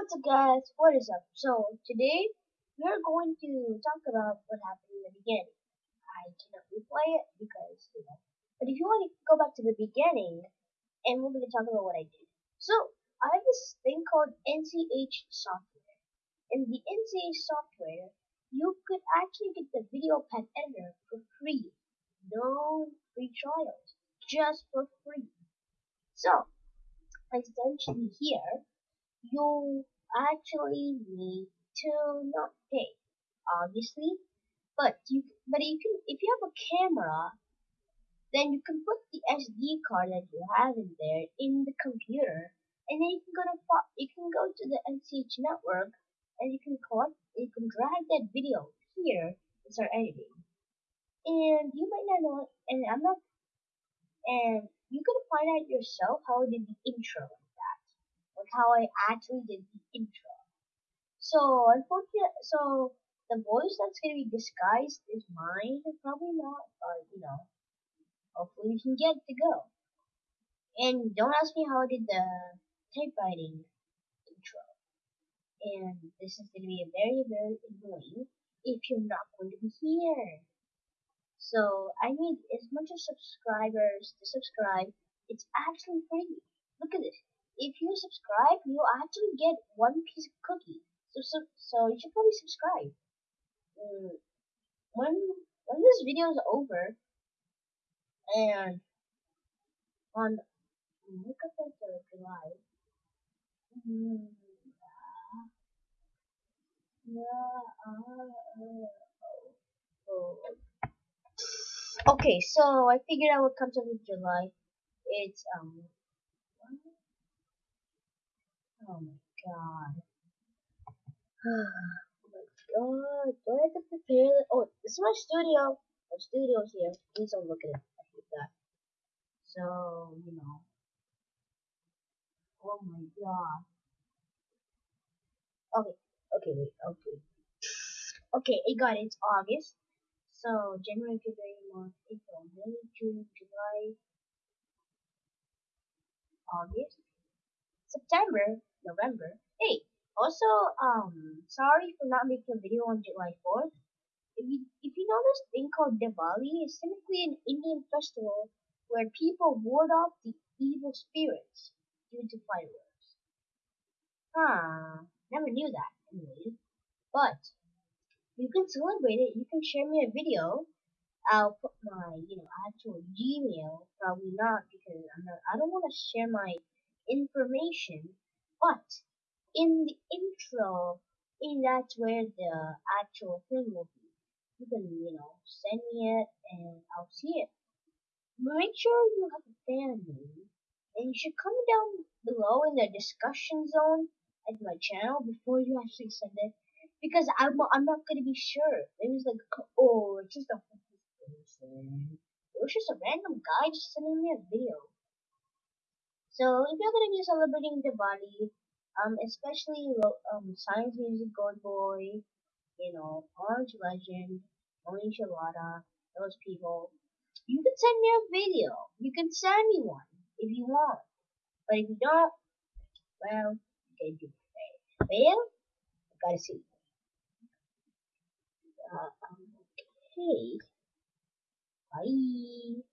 What's up guys, what is up? So today we're going to talk about what happened in the beginning. I cannot replay it because, you know, but if you want to go back to the beginning and we're going to talk about what I did. So I have this thing called NCH software. In the NCH software, you could actually get the video pad editor for free. No free trials, just for free. So essentially here you actually need to not pay, obviously. But you, but you can, if you have a camera, then you can put the SD card that you have in there in the computer, and then you can go to, you can go to the NCH network, and you can collect, you can drag that video here and start editing. And you might not know, and I'm not, and you can find out yourself how I did the intro how I actually did the intro. So unfortunately, so the voice that's gonna be disguised is mine. Probably not, but you know, hopefully we can get to go. And don't ask me how I did the typewriting intro. And this is gonna be very very annoying if you're not going to be here. So I need as much as subscribers to subscribe. It's actually free. Look at this if you subscribe, you actually get one piece of cookie. So, so, so you should probably subscribe. Mm, when when this video is over, and on look at the July. Mm, uh, uh, oh. Okay, so I figured out what comes up in July. It's um Oh my god. oh my god. Do I have to prepare it? Oh, this is my studio. My studio's here. Please don't look at it. I hate that. So, you know. Oh my god. Okay. Okay, wait. Okay. Okay, it got it. It's August. So, January, February, March, April, May, June, July, August, September, November. Hey, also, um, sorry for not making a video on July 4th. If you, if you know this thing called Diwali, it's simply an Indian festival where people ward off the evil spirits due to fireworks. Huh, never knew that, anyways. But, you can celebrate it, you can share me a video. I'll put my, you know, actual Gmail, probably not, because I'm not, I don't want to share my information but in the intro, in that's where the actual thing will be. You can, you know, send me it and I'll see it. Make sure you have a fan name. And you should comment down below in the discussion zone at my channel before you actually send it. Because I'm, I'm not going to be sure. Maybe it's like, oh, it's just a. It was just a random guy just sending me a video. So if you're gonna be celebrating Diwali, um, especially um, Science Music Gold Boy, you know, Orange Legend, Oni Shalada, those people, you can send me a video. You can send me one if you want. But if you don't, well, you can do it. Well, I gotta see. Uh, okay. Bye.